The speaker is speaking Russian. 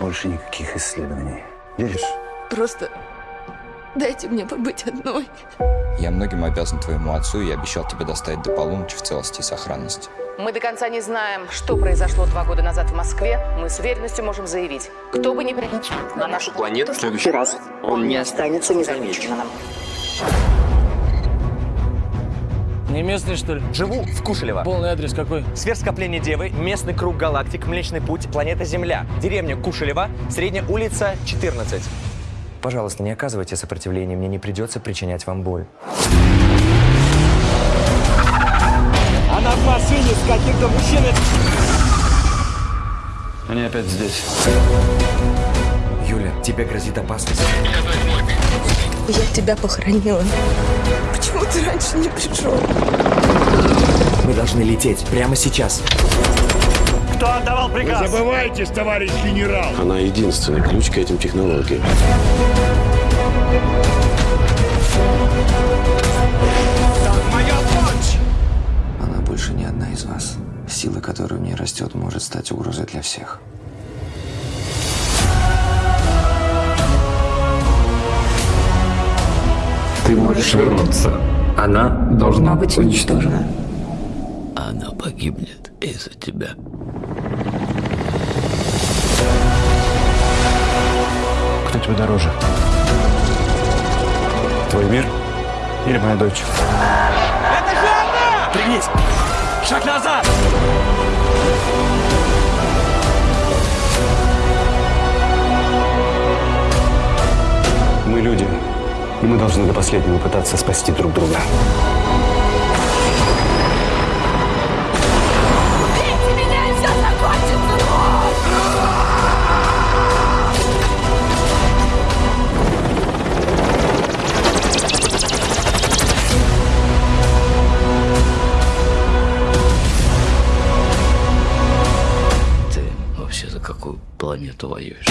Больше никаких исследований. Веришь? Просто дайте мне побыть одной. Я многим обязан твоему отцу и обещал тебе доставить до полуночи в целости и сохранности. Мы до конца не знаем, что произошло два года назад в Москве. Мы с уверенностью можем заявить, кто бы ни прилетел на нашу планету в следующий раз он не останется незамеченным. Не местный, что ли? Живу в Кушелево. Полный адрес какой? Сверхскопление Девы, местный круг галактик, Млечный Путь, планета Земля, деревня Кушелева, средняя улица 14. Пожалуйста, не оказывайте сопротивления, мне не придется причинять вам боль. Она в машине с каким-то мужчиной. Они опять здесь. Юля, тебе грозит опасность. Я тебя похоронила. Почему ты раньше не пришел? Должны лететь прямо сейчас. Кто отдавал приказ? Забывайтесь, товарищ генерал! Она единственный ключ к этим технологиям. Она больше не одна из вас. Сила, которая в ней растет, может стать угрозой для всех. Ты можешь вернуться. Она должна быть уничтожена. Она погибнет из-за тебя. Кто тебе дороже? Твой мир или моя дочь? Пригнись! Шаг назад! Мы люди, и мы должны до последнего пытаться спасти друг друга. Вообще за какую планету воюешь?